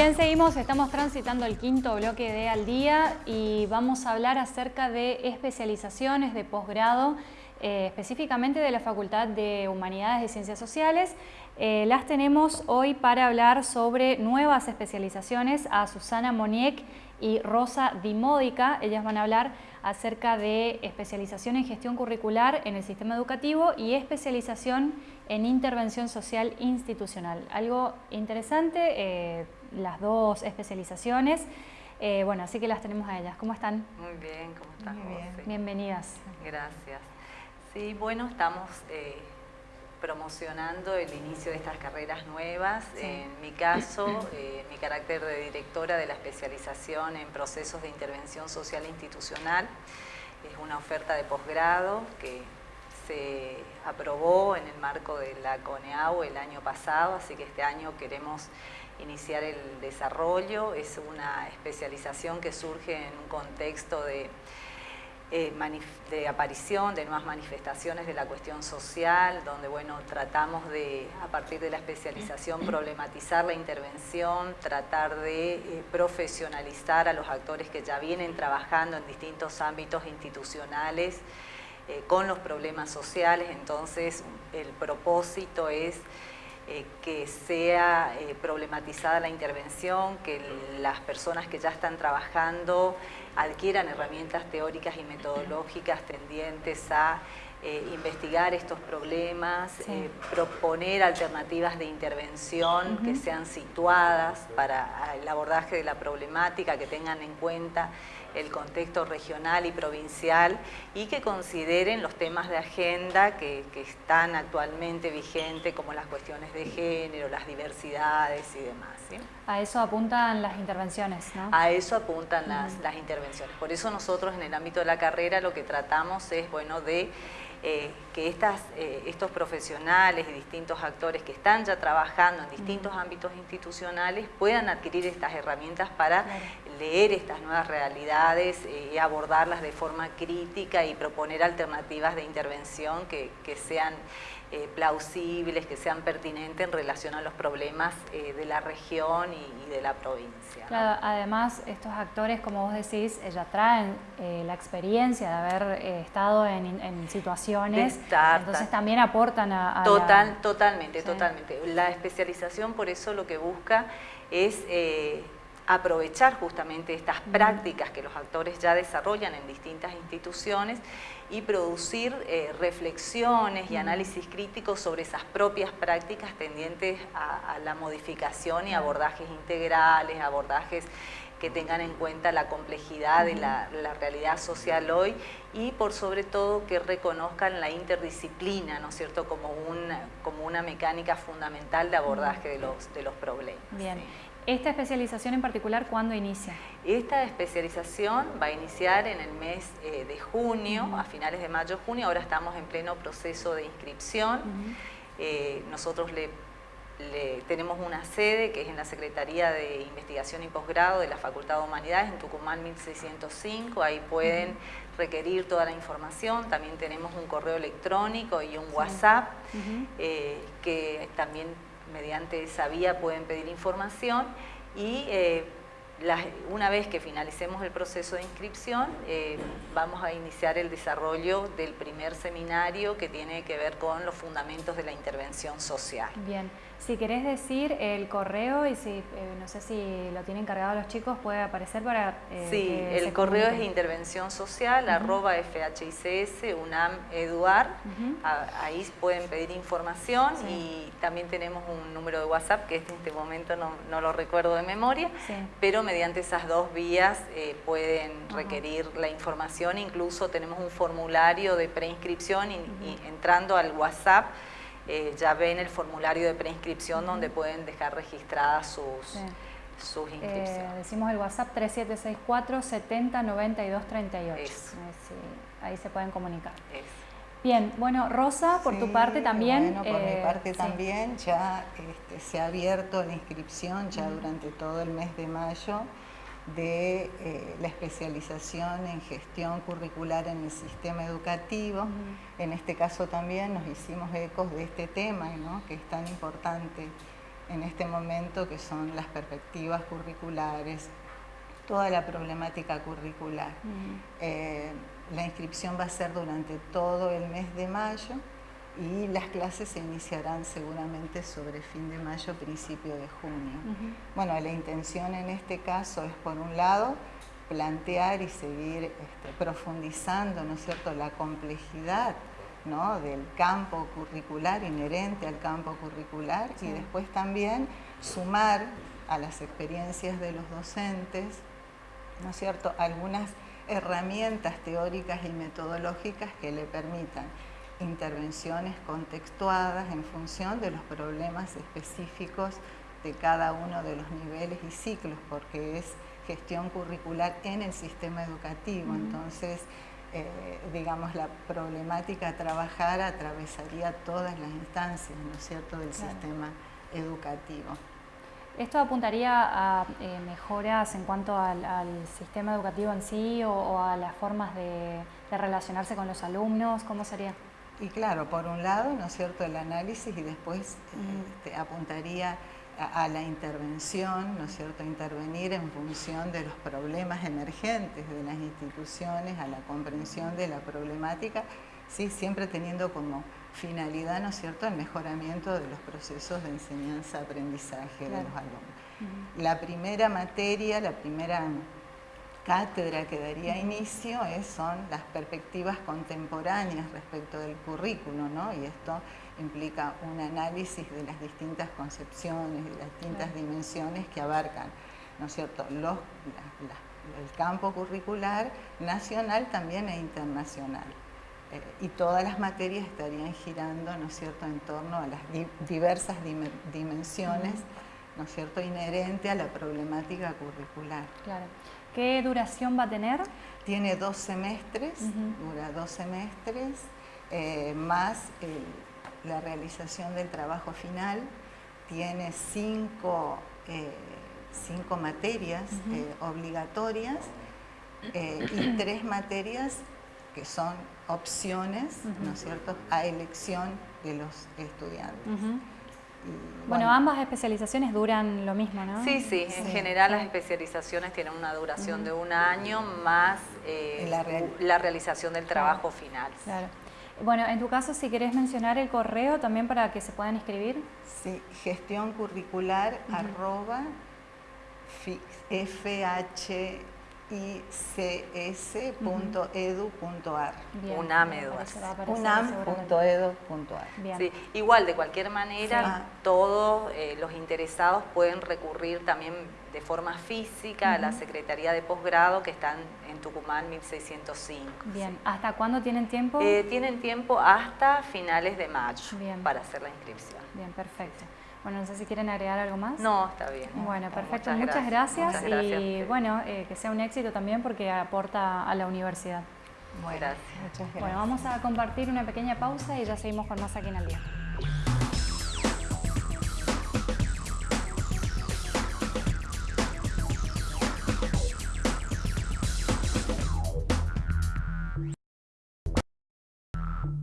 Bien, seguimos, estamos transitando el quinto bloque de Al Día y vamos a hablar acerca de especializaciones de posgrado, eh, específicamente de la Facultad de Humanidades y Ciencias Sociales. Eh, las tenemos hoy para hablar sobre nuevas especializaciones a Susana Moniek y Rosa Dimódica. Ellas van a hablar acerca de especialización en gestión curricular en el sistema educativo y especialización en intervención social institucional. Algo interesante, eh, las dos especializaciones. Eh, bueno, así que las tenemos a ellas. ¿Cómo están? Muy bien, ¿cómo están? Muy bien. Bienvenidas. Gracias. Sí, bueno, estamos eh, promocionando el inicio de estas carreras nuevas. En mi caso, mi carácter de directora de la especialización en procesos de intervención social institucional es una oferta de posgrado que se aprobó en el marco de la CONEAU el año pasado, así que este año queremos iniciar el desarrollo. Es una especialización que surge en un contexto de, eh, aparición de nuevas manifestaciones de la cuestión social, donde bueno, tratamos de, a partir de la especialización, problematizar la intervención, tratar de eh, profesionalizar a los actores que ya vienen trabajando en distintos ámbitos institucionales, eh, con los problemas sociales, entonces el propósito es eh, que sea eh, problematizada la intervención, que las personas que ya están trabajando adquieran herramientas teóricas y metodológicas tendientes a investigar estos problemas, proponer alternativas de intervención que sean situadas para el abordaje de la problemática, que tengan en cuenta el contexto regional y provincial y que consideren los temas de agenda que, están actualmente vigentes como las cuestiones de género, las diversidades y demás. A eso apuntan las intervenciones, ¿no? A eso apuntan las, las intervenciones. Por eso nosotros en el ámbito de la carrera lo que tratamos es, bueno, de eh, que estas, eh, estos profesionales y distintos actores que están ya trabajando en distintos ámbitos institucionales puedan adquirir estas herramientas para leer estas nuevas realidades eh, y abordarlas de forma crítica y proponer alternativas de intervención que, que sean eh, plausibles, que sean pertinentes en relación a los problemas eh, de la región y, de la provincia. además, estos actores, como vos decís, ya traen eh, la experiencia de haber estado en, situaciones, entonces también aportan a, Total, Totalmente, totalmente. La especialización por eso lo que busca es aprovechar justamente estas prácticas que los actores ya desarrollan en distintas instituciones y producir eh, reflexiones y análisis críticos sobre esas propias prácticas tendientes a, la modificación y abordajes integrales, abordajes que tengan en cuenta la complejidad de la, realidad social hoy y por sobre todo que reconozcan la interdisciplina, ¿no es cierto?, como una, como una mecánica fundamental de abordaje de los, de los problemas. Bien. ¿Esta especialización en particular cuándo inicia? Esta especialización va a iniciar en el mes eh, de junio, a finales de mayo-junio, ahora estamos en pleno proceso de inscripción. Eh, nosotros le, tenemos una sede que es en la Secretaría de Investigación y Posgrado de la Facultad de Humanidades en Tucumán 1605, ahí pueden requerir toda la información, también tenemos un correo electrónico y un WhatsApp eh, que también mediante esa vía pueden pedir información y eh, una vez que finalicemos el proceso de inscripción, eh, vamos a iniciar el desarrollo del primer seminario que tiene que ver con los fundamentos de la intervención social. Bien. Si querés decir el correo y si, eh, no sé si lo tienen cargado los chicos, puede aparecer para... Eh, sí, el correo es intervención social, arroba FHICS, UNAM Eduard, ahí pueden pedir información y también tenemos un número de WhatsApp que en este momento no, lo recuerdo de memoria, pero mediante esas dos vías eh, pueden requerir la información, incluso tenemos un formulario de preinscripción y entrando al WhatsApp eh, ya ven el formulario de preinscripción donde pueden dejar registradas sus, sus eh, inscripciones. decimos el WhatsApp 3764 70 92 38. ahí se pueden comunicar. Bien, bueno, Rosa, por tu parte también. Bueno, por mi eh, parte también, ya este, se ha abierto la inscripción ya durante todo el mes de mayo de eh, la especialización en gestión curricular en el sistema educativo. En este caso también nos hicimos ecos de este tema, que es tan importante en este momento, que son las perspectivas curriculares, toda la problemática curricular. Eh, la inscripción va a ser durante todo el mes de mayo y las clases se iniciarán seguramente sobre fin de mayo, principio de junio. Bueno, la intención en este caso es, por un lado, plantear y seguir este, profundizando, ¿no es cierto?, la complejidad del campo curricular, inherente al campo curricular, y después también sumar a las experiencias de los docentes, ¿no es cierto?, algunas herramientas teóricas y metodológicas que le permitan intervenciones contextuadas en función de los problemas específicos de cada uno de los niveles y ciclos, porque es gestión curricular en el sistema educativo. Entonces, eh, digamos, la problemática a trabajar atravesaría todas las instancias, ¿no es cierto?, del sistema educativo. ¿Esto apuntaría a eh, mejoras en cuanto al, sistema educativo en sí o, a las formas de, relacionarse con los alumnos? ¿Cómo sería? Y claro, por un lado, ¿no es cierto?, el análisis y después este, apuntaría a, la intervención, ¿no es cierto?, intervenir en función de los problemas emergentes de las instituciones, a la comprensión de la problemática, sí, siempre teniendo como finalidad, ¿no es cierto?, el mejoramiento de los procesos de enseñanza-aprendizaje de los alumnos. La primera materia, la primera cátedra que daría inicio es, son las perspectivas contemporáneas respecto del currículo, ¿no? Y esto implica un análisis de las distintas concepciones, de las distintas dimensiones que abarcan, ¿no es cierto?, Los, el campo curricular nacional también e internacional. Eh, y todas las materias estarían girando, ¿no es cierto?, en torno a las diversas dimensiones, ¿no es cierto?, inherente a la problemática curricular. Claro. ¿Qué duración va a tener? Tiene dos semestres, dura dos semestres, eh, más la realización del trabajo final. Tiene cinco, eh, materias eh, obligatorias y tres materias que son opciones, ¿no es cierto?, a elección de los estudiantes bueno, ambas especializaciones duran lo mismo, ¿no? Sí, sí, en general las especializaciones tienen una duración de un año más eh, la, realización del trabajo final. Claro. Bueno, en tu caso, si querés mencionar el correo también para que se puedan inscribir. Sí, gestión curricular arroba FH ics.edu.ar. Unam.edu.ar. Sí, igual, de cualquier manera, todos eh, los interesados pueden recurrir también de forma física a la Secretaría de Posgrado que están en Tucumán 1605. Bien, ¿hasta cuándo tienen tiempo? Eh, tienen tiempo hasta finales de mayo para hacer la inscripción. Bien, perfecto. Bueno, no sé si quieren agregar algo más. No, está bien. Bueno, perfecto. Muchas, gracias. y bueno, eh, que sea un éxito también porque aporta a la universidad. Muy gracias. Bueno, vamos a compartir una pequeña pausa y ya seguimos con más aquí en el día.